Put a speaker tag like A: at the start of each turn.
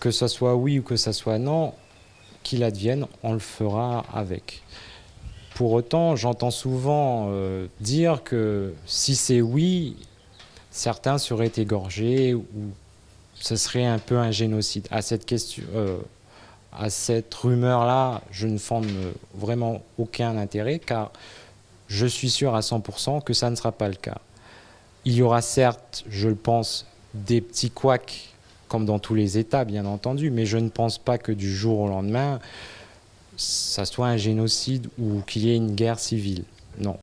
A: que ce soit oui ou que ce soit non, qu'il advienne, on le fera avec. Pour autant, j'entends souvent euh, dire que si c'est oui, certains seraient égorgés ou ce serait un peu un génocide. À cette question, euh, à cette rumeur-là, je ne fonde vraiment aucun intérêt car je suis sûr à 100% que ça ne sera pas le cas. Il y aura certes, je le pense, des petits couacs comme dans tous les États, bien entendu, mais je ne pense pas que du jour au lendemain, ça soit un génocide ou qu'il y ait une guerre civile. Non.